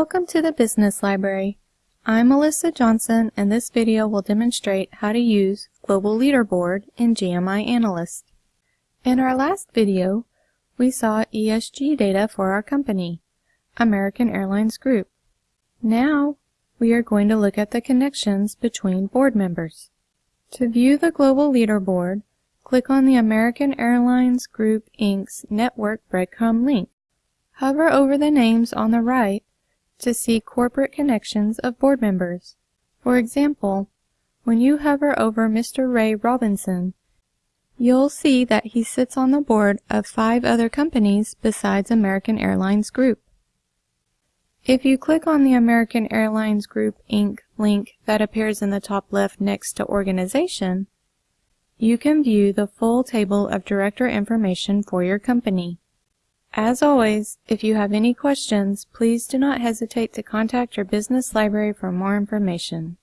Welcome to the Business Library. I'm Melissa Johnson and this video will demonstrate how to use Global Leaderboard in GMI Analyst. In our last video, we saw ESG data for our company, American Airlines Group. Now, we are going to look at the connections between board members. To view the Global Leaderboard, click on the American Airlines Group Inc.'s Network Breadcrumb link. Hover over the names on the right to see corporate connections of board members. For example, when you hover over Mr. Ray Robinson, you'll see that he sits on the board of five other companies besides American Airlines Group. If you click on the American Airlines Group Inc. link that appears in the top left next to Organization, you can view the full table of director information for your company. As always, if you have any questions, please do not hesitate to contact your business library for more information.